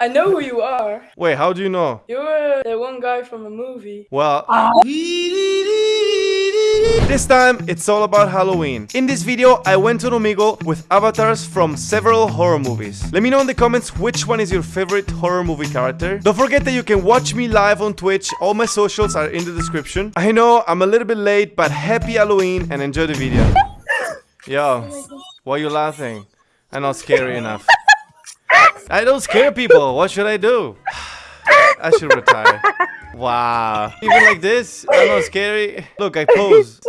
I know who you are. Wait, how do you know? You're the one guy from a movie. Well, this time it's all about Halloween. In this video, I went to Omegle with avatars from several horror movies. Let me know in the comments which one is your favorite horror movie character. Don't forget that you can watch me live on Twitch. All my socials are in the description. I know I'm a little bit late, but happy Halloween and enjoy the video. Yo, why are you laughing? I'm not scary enough. I don't scare people. What should I do? I should retire. Wow. Even like this, I'm not scary. Look, I pose.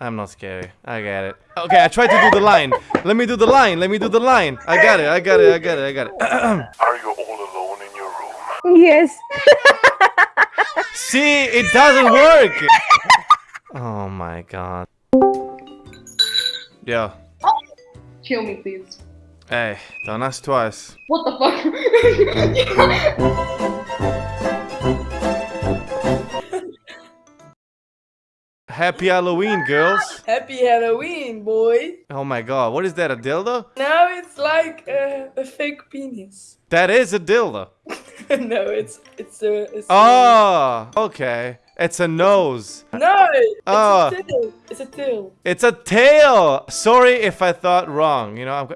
I'm not scary. I got it. Okay, I tried to do the line. Let me do the line. Let me do the line. I got it. I got it. I got it. I got it. Are you all alone in your room? Yes. See, it doesn't work. Oh my god. Yo. Kill me, please. Hey, don't ask twice. What the fuck? Happy Halloween, girls. Happy Halloween, boy. Oh my god, what is that, a dildo? Now it's like uh, a fake penis. That is a dildo. no, it's it's a. It's Oh, okay. It's a nose. No, it's Oh. a tail. It's a tail. It's a tail. Sorry if I thought wrong. You know, I'm.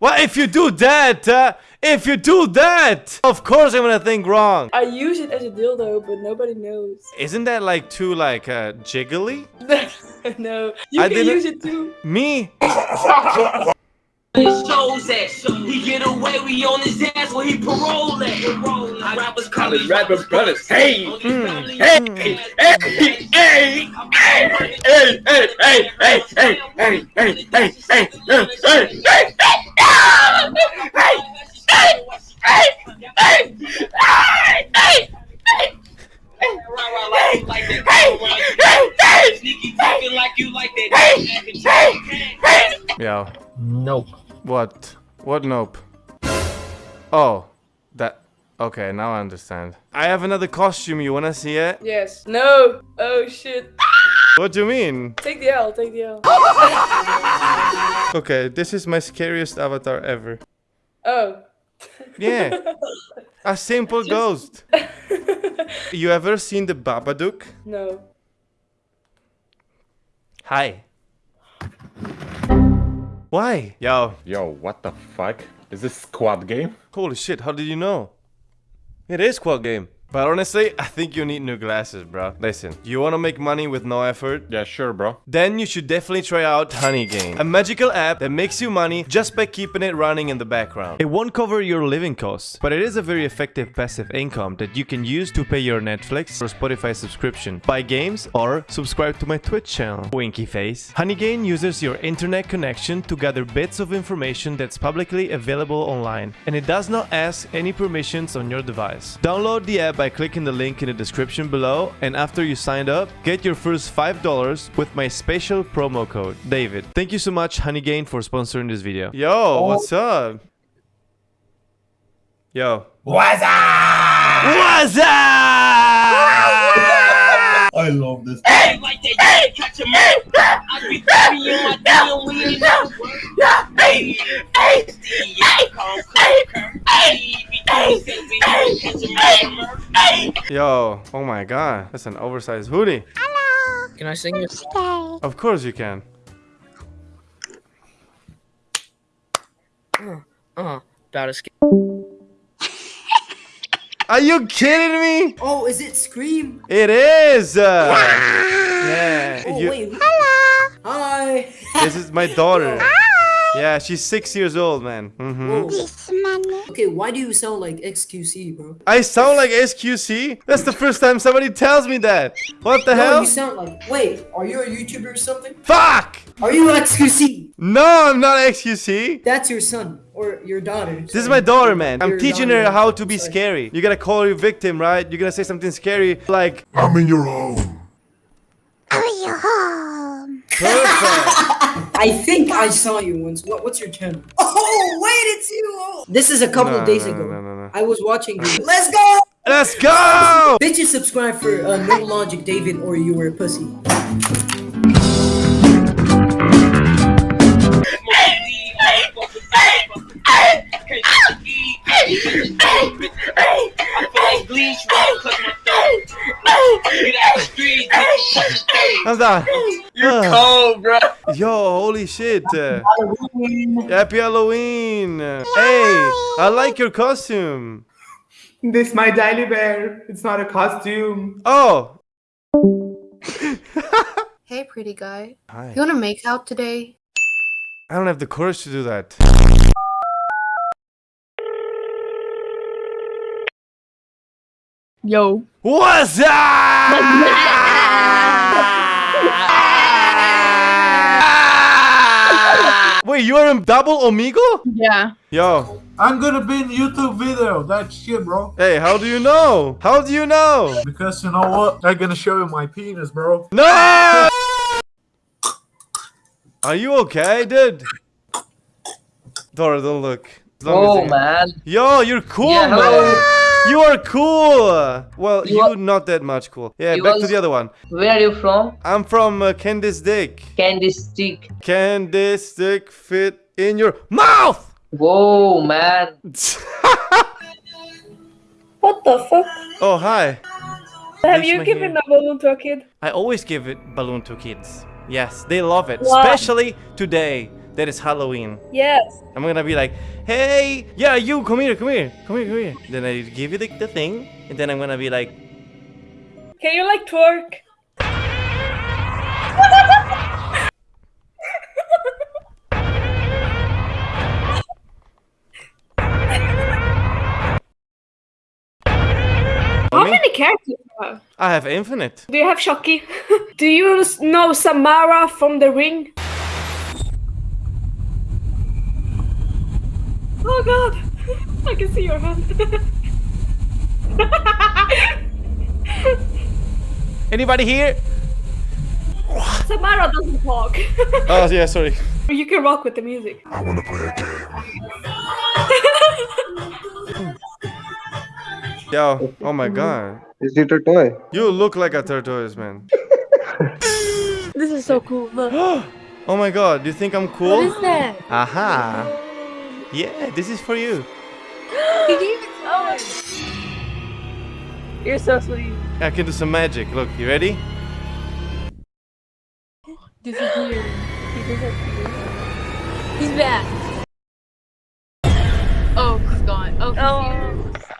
Go- Well, if you do that, uh, if you do that, of course I'm gonna think wrong. I use it as a dildo, but nobody knows. Isn't that like too like uh, jiggly? no, you I can didn't- use it too. Me? It shows that he get away, we on his ass when he parole at. I rappers call me Rapper brothers, hey, Hmm. hey, hey, hey, hey, hey, hey, hey, hey, hey, hey, hey, hey, hey, hey, hey, hey, Sneaky talking like you like that. Yo. Nope. What? What nope? Oh, that. Okay, now I understand. I have another costume. You wanna see it? Yes. No. Oh shit. What do you mean? Take the L. Take the L. Okay, this is my scariest avatar ever. Oh. Yeah. A simple ghost. You ever seen the Babadook? No. Hi. Why? Yo. Yo, what the fuck? Is this Squid Game? Holy shit, how did you know? It is Squid Game. But honestly, I think you need new glasses, bro. Listen, you wanna make money with no effort? Yeah, sure, bro. Then you should definitely try out Honeygain, a magical app that makes you money just by keeping it running in the background. It won't cover your living costs, but it is a very effective passive income that you can use to pay your Netflix or Spotify subscription, buy games, or subscribe to my Twitch channel. Winky face. Honeygain uses your internet connection to gather bits of information that's publicly available online, and it does not ask any permissions on your device. Download the app by clicking the link in the description below, and after you signed up, get your first $5 with my special promo code, David. Thank you so much, Honeygain, for sponsoring this video. Yo, what's up? Yo. What's up? What's up? I love this. Hey, like that, you catch a my that's an oversized hoodie. Hello. Can I sing it? Of course you can. Uh, that is. Are you kidding me? Oh, is it Scream? It is! Uh, yeah. Oh, you- wait. Hi. this is my daughter. Yeah, she's six years old, man. hmm Okay, why do you sound like XQC, bro? I sound like SQC? That's the first time somebody tells me that. What the No, hell? you sound like. Wait, are you a YouTuber or something? Fuck! Are you XQC? No, I'm not XQC. That's your son or your daughter. This is my daughter, man. I'm Your teaching daughter. her how to be Sorry. scary. You gotta call your victim, right? You're gonna say something scary like, I'm in your home. Oh your home. perfect. I think I saw you once. What, what's your channel? Oh, wait, it's you. Oh. This is a couple No, days no, ago. no, no, no. I was watching you. Let's go! Let's go! Bitches subscribe for uh, No Logic David or you were a pussy. I'm done. You cold, bro. Yo, holy shit. uh, Happy Halloween. Hey, I like your costume. This my daily bear. It's not a costume. Oh. Hey, pretty guy. Hi. You wanna make out today? I don't have the courage to do that. Yo. What's up? Wait, you are in Double Omegle? Yeah. Yo, I'm gonna be in YouTube video. That shit, bro. hey, how do you know? How do you know? Because you know what? I'm gonna show you my penis, bro. No! Are you okay, dude? Dora, don't look. As long as Oh man. Yo, you're cool, Yeah, man. Hello. You are cool. Well, you, You are- not that much cool. Yeah, You back to the other one. Where are you from? I'm from uh, Candice Dick. Candy stick. Can this stick fit in your mouth? Whoa man. What the fuck? oh, hi. Have Reach you given hand. a balloon to a kid? I always give it balloon to kids. Yes, they love it. Wow. Especially today. That is Halloween. Yes. I'm gonna be like, hey, yeah, you, come here, come here, come here, come here. Then I give you the, the thing, and then I'm gonna be like, Can you like twerk? How many characters have? I have infinite. Do you have Chucky? do you know Samara from The Ring? Oh god! I can see your hand. Anybody here? Samara doesn't talk. Oh, yeah, sorry. you can rock with the music. I wanna play a game. Yo, oh my god. Is it a toy? You look like a tortoise, man. This is so cool. Look. oh my god, do you think I'm cool? What is that? Aha. Yeah, this is for you. He gave it to us. You're so sweet. I can do some magic. Look, you ready? Disappeared. He disappeared. He's back. Oh, he's gone. Oh, he's Oh. here.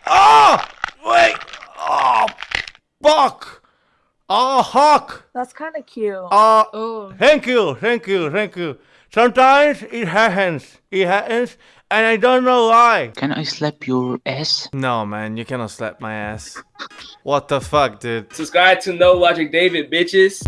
Oh! Wait! Oh! Fuck! Ah, oh, hawk! That's kind of cute. Oh, Oh. thank you, thank you, thank you. Sometimes it happens. It happens, and I don't know why. Can I slap your ass? No, man, you cannot slap my ass. What the fuck, dude? Subscribe to No Logic David, bitches.